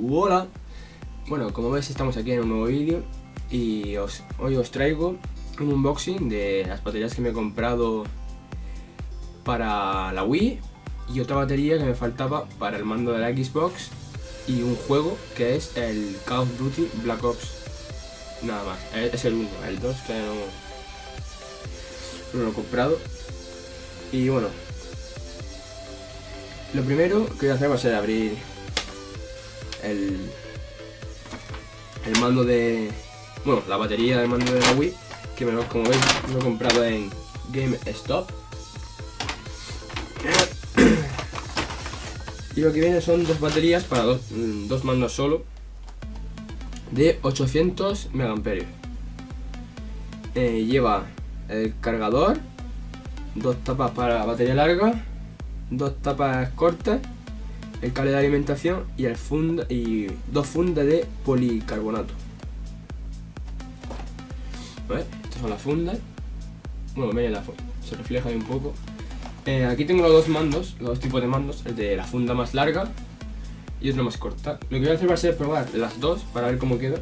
Hola. Bueno, como veis estamos aquí en un nuevo vídeo y hoy os traigo un unboxing de las baterías que me he comprado para la Wii y otra batería que me faltaba para el mando de la Xbox y un juego que es el Call of Duty Black Ops. Nada más, es el 1, el 2 que no, no lo he comprado. Y bueno lo primero que voy a hacer va a ser abrir el, el mando de... Bueno, la batería del mando de la Wii, que me lo, como veis lo he comprado en GameStop. Y lo que viene son dos baterías para dos, mm, dos mandos solo de 800 megamperios. Eh, lleva el cargador, dos tapas para batería larga, dos tapas cortas el cable de alimentación y, el funda, y dos fundas de policarbonato. Estas son las fundas. Bueno, la, se refleja ahí un poco. Eh, aquí tengo los dos mandos, los dos tipos de mandos, el de la funda más larga y otro más corta. Lo que voy a hacer va a ser probar las dos para ver cómo queda.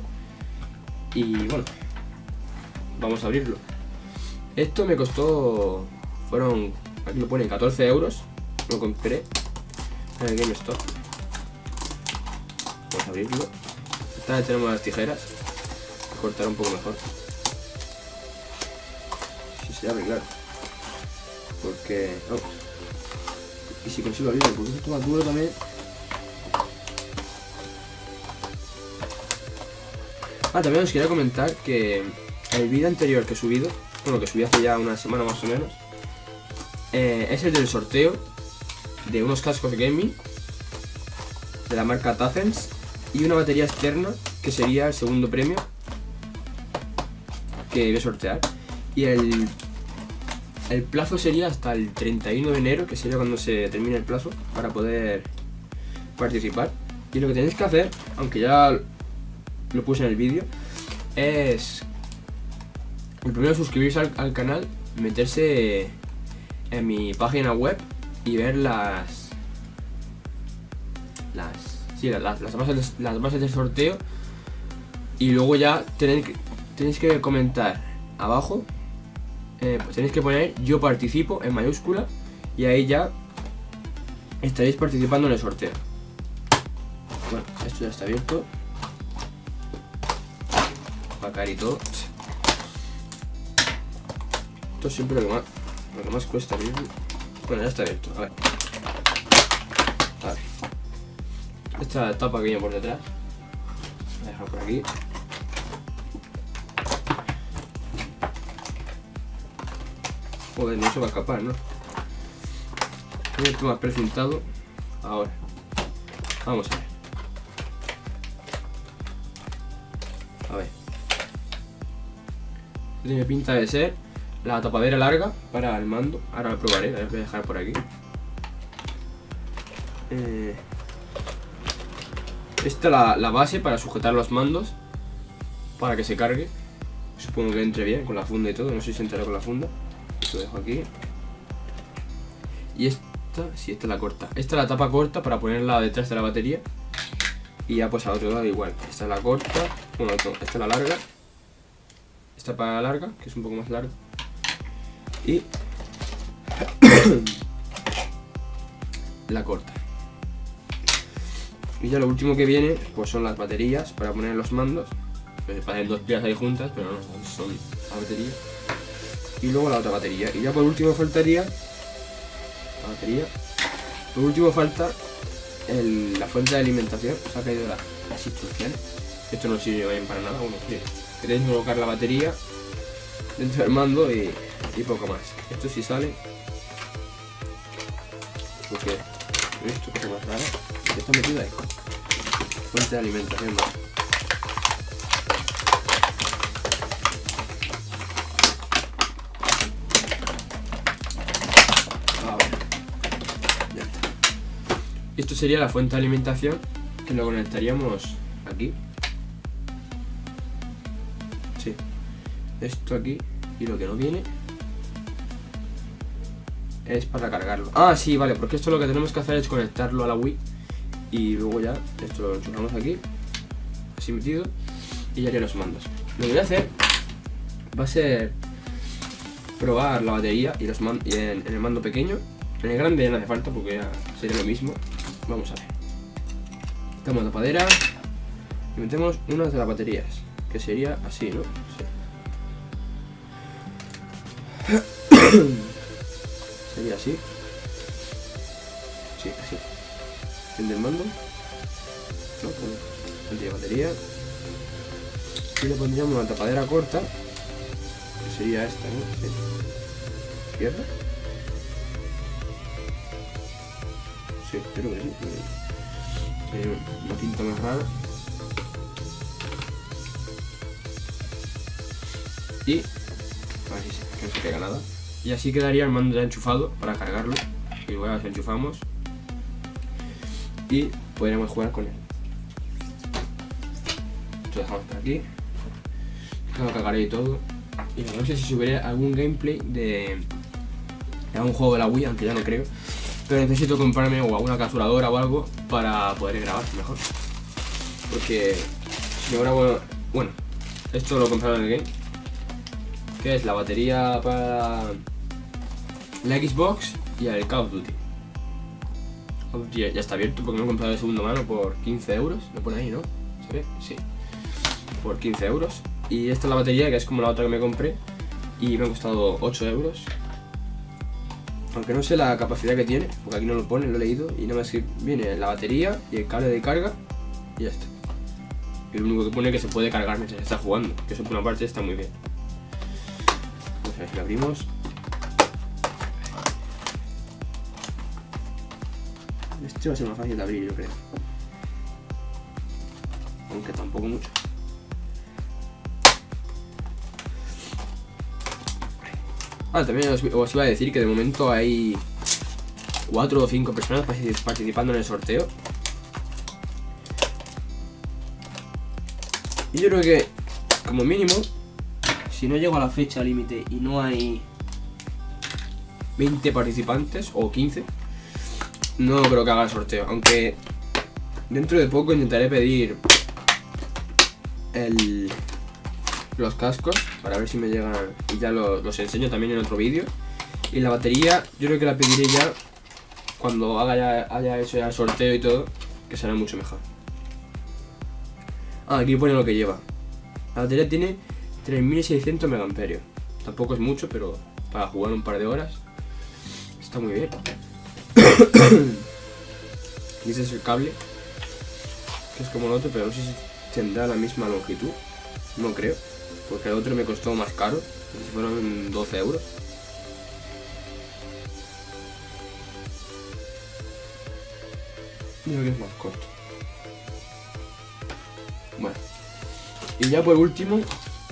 Y bueno, vamos a abrirlo. Esto me costó, fueron, aquí lo pone 14 euros, lo compré el GameStop. Vamos a abrirlo. Esta vez tenemos las tijeras. Cortar un poco mejor. Si se abre, claro. Porque... Y si consigo abrirlo, porque esto más duro también. Ah, también os quería comentar que el vídeo anterior que he subido, bueno, que subí hace ya una semana más o menos, eh, es el del sorteo de unos cascos gaming de la marca Tazens y una batería externa que sería el segundo premio que voy a sortear. Y el, el plazo sería hasta el 31 de enero que sería cuando se termine el plazo para poder participar. Y lo que tenéis que hacer, aunque ya lo puse en el vídeo es primero suscribirse al canal meterse en mi página web y ver las las sí, las, las, bases, las bases del sorteo y luego ya tenéis que, tenéis que comentar abajo eh, pues tenéis que poner yo participo en mayúscula y ahí ya estaréis participando en el sorteo. Bueno, esto ya está abierto. Todo esto siempre lo que más, lo que más cuesta abrirlo bueno, ya está abierto. A ver. A ver. Esta tapa que viene por detrás. Voy a dejar por aquí. Joder, no se va a escapar, ¿no? Esto más precintado. Ahora. Vamos a ver. A ver. Tiene pinta de ser la tapadera larga para el mando. Ahora lo probaré, la voy a dejar por aquí. Eh, esta es la, base para sujetar los mandos para que se cargue. Supongo que entre bien con la funda y todo, no sé si entrará con la funda. Lo dejo aquí. Y esta, sí, esta es la corta. Esta es la tapa corta para ponerla detrás de la batería. Y ya pues al otro lado igual. Esta es la corta, bueno, esta es la larga. Esta para la larga, que es un poco más larga la corta. Y ya lo último que viene pues son las baterías para poner los mandos. Pues parecen dos piezas ahí juntas, pero no, son la batería. Y luego la otra batería. Y ya por último faltaría la batería. Por último falta la fuente de alimentación. Se ha caído las instrucciones. Esto no sirve bien para nada. Sí. Queréis colocar la batería dentro del mando y poco más. Esto sí sale. Porque esto que más raro. ¿Qué está metido ahí? Fuente de alimentación más. Ya está. Esto sería la fuente de alimentación que lo conectaríamos aquí. Sí. Esto aquí y lo que no viene es para cargarlo. Ah, sí, vale, porque esto lo que tenemos que hacer es conectarlo a la Wii y luego ya esto lo enchufamos aquí, así metido, y ya haría los mandos. Lo que voy a hacer va a ser probar la batería y, los y en, el mando pequeño. En el grande ya no hace falta porque ya sería lo mismo. Vamos a ver. Quitamos la tapadera y metemos una de las baterías, que sería así, ¿no? Sí. sería así. Sí, así. El mando. No, bueno, batería. Y le pondríamos una tapadera corta, que sería esta, ¿no? Sí. ¿Izquierda? Sí, creo que sí. Una tinta más rara. Y... A ver si no se pega nada. Y así quedaría el mando ya enchufado para cargarlo. Y luego enchufamos. Y podríamos jugar con él. Lo dejamos por aquí. Lo cargaré y todo. Y no sé si subiré algún gameplay de, de algún juego de la Wii, aunque ya no creo. Pero necesito comprarme o alguna capturadora o algo para poder grabar mejor. Porque si no grabo... Bueno, esto lo compraron en el game. Que es la batería para la Xbox y el Call of Duty. Ya, está abierto porque me he comprado de segunda mano por 15 euros. Lo pone ahí, ¿no? ¿Se ve? Sí. Por 15 euros. Y esta es la batería, que es como la otra que me compré. Y me ha costado 8 euros. Aunque no sé la capacidad que tiene, porque aquí no lo pone, lo he leído. Y nada más que viene la batería y el cable de carga. Y ya está. Y lo único que pone es que se puede cargar mientras está jugando. Que eso por una parte está muy bien. Vamos a ver si lo abrimos. Este va a ser más fácil de abrir, yo creo. Aunque tampoco mucho. Ah, también os, iba a decir que de momento hay 4 o 5 personas participando en el sorteo. Y yo creo que, como mínimo, si no llego a la fecha límite y no hay 20 participantes o 15, no creo que haga el sorteo, aunque dentro de poco intentaré pedir el, los cascos para ver si me llegan y ya los, enseño también en otro vídeo. Y la batería yo creo que la pediré ya cuando haga ya, haya hecho ya el sorteo y todo, que será mucho mejor. Ah, aquí pone lo que lleva. La batería tiene 3600 mAh. Tampoco es mucho, pero para jugar un par de horas está muy bien. y ese es el cable, que es como el otro, pero no sé si tendrá la misma longitud. No creo, porque el otro me costó más caro, fueron 12 euros. Mira que es más corto. Bueno. Y ya por último,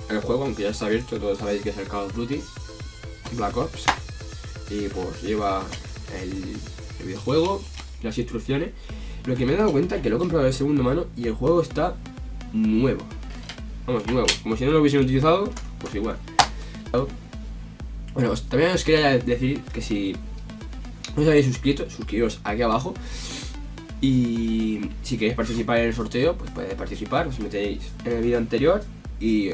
el juego, aunque ya está abierto, todos sabéis que es el Call of Duty Black Ops. Y pues lleva el videojuego, las instrucciones. Lo que me he dado cuenta es que lo he comprado de segunda mano y el juego está nuevo. Vamos, nuevo. Como si no lo hubiesen utilizado, pues igual. Bueno, también os quería decir que si no os habéis suscrito, suscribiros aquí abajo. Y si queréis participar en el sorteo, pues podéis participar, os metéis en el vídeo anterior y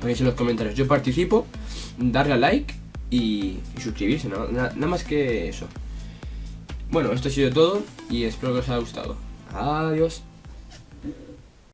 ponéis en los comentarios yo participo, darle a like y, suscribirse, nada más que eso. Bueno, esto ha sido todo y espero que os haya gustado. Adiós.